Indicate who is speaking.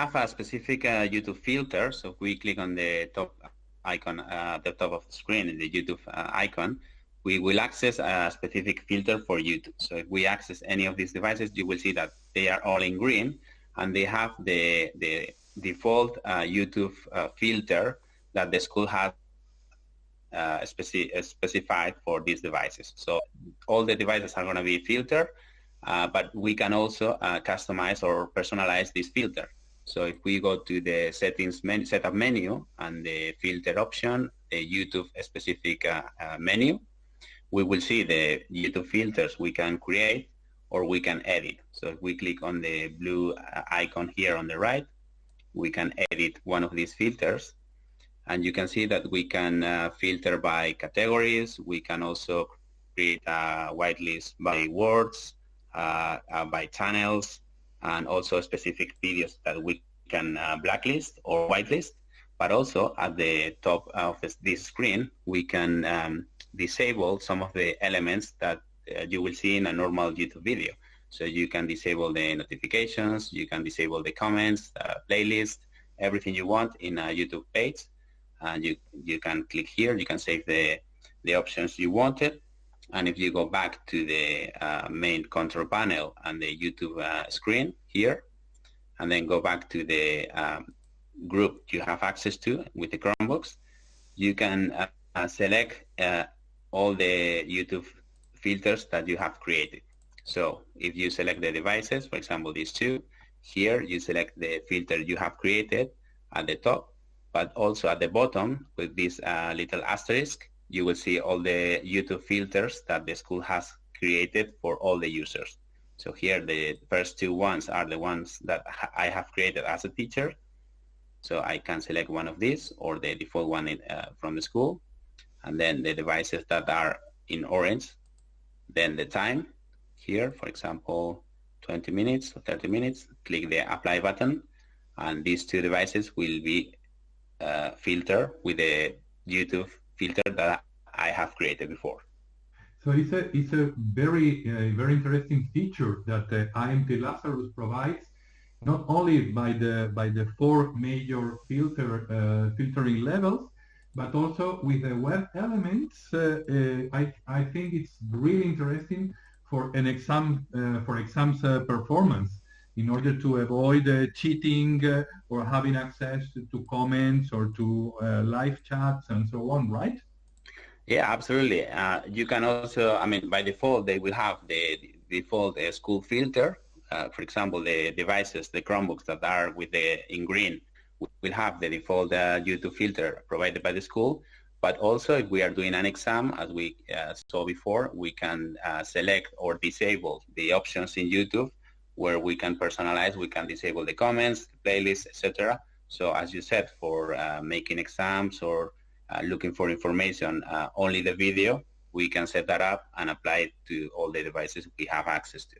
Speaker 1: have a specific uh, YouTube filter. So if we click on the top icon uh, at the top of the screen, in the YouTube uh, icon, we will access a specific filter for YouTube. So if we access any of these devices, you will see that they are all in green and they have the, the default uh, YouTube uh, filter that the school has uh, speci specified for these devices. So all the devices are going to be filtered, uh, but we can also uh, customize or personalize this filter. So if we go to the settings menu, setup menu and the filter option, the YouTube specific uh, menu, we will see the YouTube filters we can create or we can edit. So if we click on the blue icon here on the right, we can edit one of these filters and you can see that we can uh, filter by categories. We can also create a whitelist by words, uh, uh, by channels, and also specific videos that we can uh, blacklist or whitelist. But also at the top of this screen, we can um, disable some of the elements that uh, you will see in a normal YouTube video. So you can disable the notifications, you can disable the comments, uh, playlist, everything you want in a YouTube page. And you, you can click here, you can save the, the options you wanted. And if you go back to the uh, main control panel and the YouTube uh, screen here, and then go back to the um, group you have access to with the Chromebooks, you can uh, uh select uh, all the YouTube filters that you have created. So if you select the devices, for example, these two, here you select the filter you have created at the top, but also at the bottom with this uh, little asterisk, you will see all the YouTube filters that the school has created for all the users. So here the first two ones are the ones that I have created as a teacher. So I can select one of these or the default one in, uh, from the school. And then the devices that are in orange, then the time here, for example, 20 minutes or 30 minutes, click the apply button and these two devices will be uh, filtered with the YouTube filter that I have created before.
Speaker 2: So it's a, it's a very, uh, very interesting feature that uh, IMT Lazarus provides, not only by the, by the four major filter, uh, filtering levels, but also with the web elements. Uh, uh, I, I think it's really interesting for an exam, uh, for exams performance in order to avoid uh, cheating uh, or having access to, comments or to uh, live chats and so on, right?
Speaker 1: Yeah, absolutely. Uh, you can also, I mean, by default, they will have the default uh, school filter. For example, the devices, the Chromebooks that are with the in green will have the default YouTube filter provided by the school. But also, if we are doing an exam, as we saw before, we can select or disable the options in YouTube where we can personalize, we can disable the comments, playlists, etc. So as you said, for uh, making exams or uh, looking for information, uh, only the video, we can set that up and apply it to all the devices we have access to.